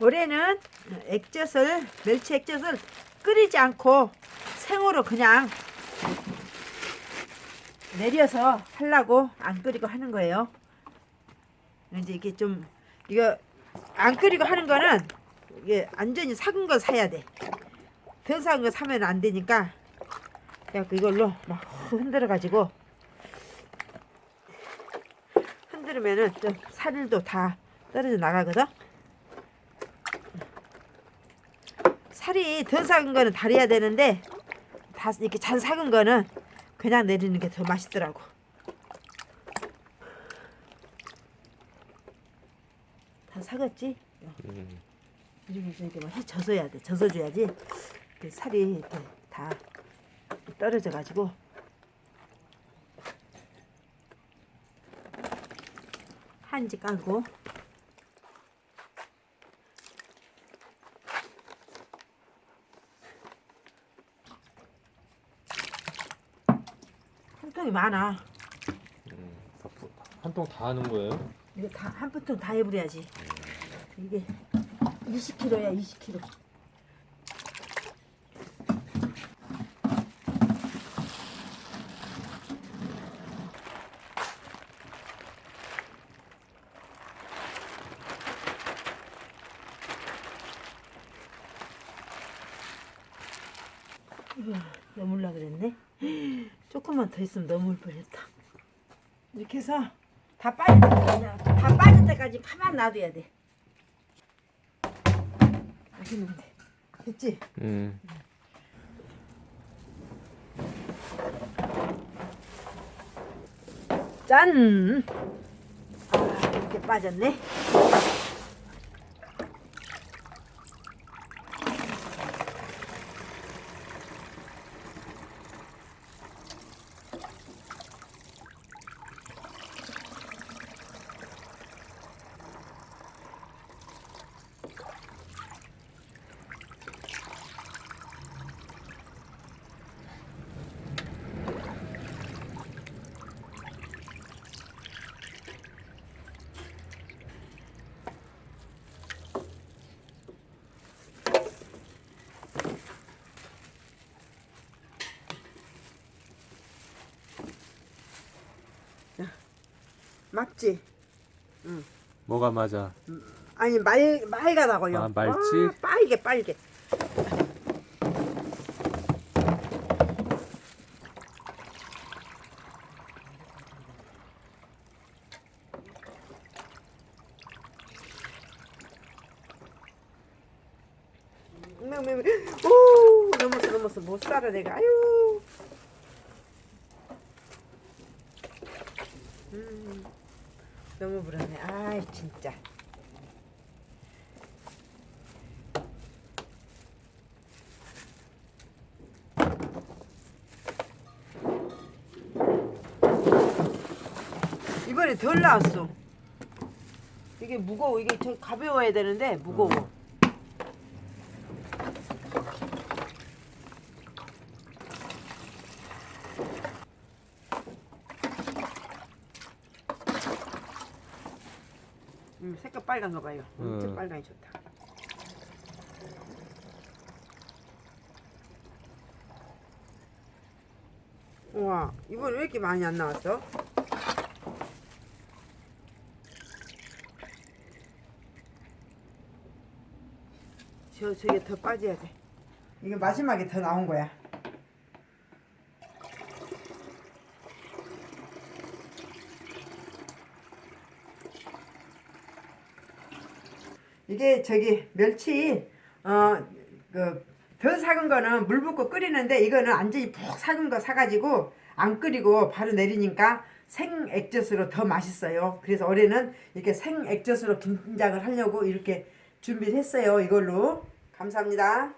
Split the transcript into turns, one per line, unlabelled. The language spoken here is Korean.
올해는 액젓을 멸치 액젓을 끓이지 않고 생으로 그냥 내려서 하려고 안 끓이고 하는 거예요. 이제 이게 좀 이거 안 끓이고 하는 거는 이게 완전히 삭은 거 사야 돼. 덜 삭은 거 사면 안 되니까 그래갖고 이걸로 막 흔들어 가지고 흔들면은 좀 살도 다 떨어져 나가거든. 살이 덜 삭은 거는 다려야 되는데 다 이렇게 잔 삭은 거는 그냥 내리는 게 더 맛있더라고. 다 삭았지?
음.
이렇게 막 젖어야 돼. 젖어줘야지 그 살이 이렇게 다 떨어져 가지고 한지 깔고 한통이 많아.
한 통 다 하는 거예요?
이거 다한 부통 다 해버려야지. 이게 20kg야 20kg. 이거 넘을라 그랬네. 조금만 더 있으면 넘을 뻔했다. 이렇게 해서 다 빠질 때까지 다 빠질 때까지 가만 놔둬야 돼. 맛있는데 됐지?
음.
짠. 아 이렇게 빠졌네. 맞지?
뭐가 맞아?
아니 말 말가다고요.
아, 말지?
아, 빨개 빨개. 오 넘었어 넘었어 못 살아 내가 아유. 음, 너무 불안해. 아이 진짜. 이번에 덜 나왔어. 이게 무거워. 이게 저 가벼워야 되는데 무거워. 음, 색깔 빨간 거 봐요. 엄청
음.
빨강이 좋다. 우와, 이번 왜 이렇게 많이 안 나왔어? 저, 저게 더 빠져야 돼. 이게 마지막에 더 나온 거야. 이게 저기 멸치 어그덜 삭은 거는 물 붓고 끓이는데 이거는 완전히 푹 삭은 거 사가지고 안 끓이고 바로 내리니까 생 액젓으로 더 맛있어요. 그래서 올해는 이렇게 생 액젓으로 김장을 하려고 이렇게 준비를 했어요. 이걸로 감사합니다.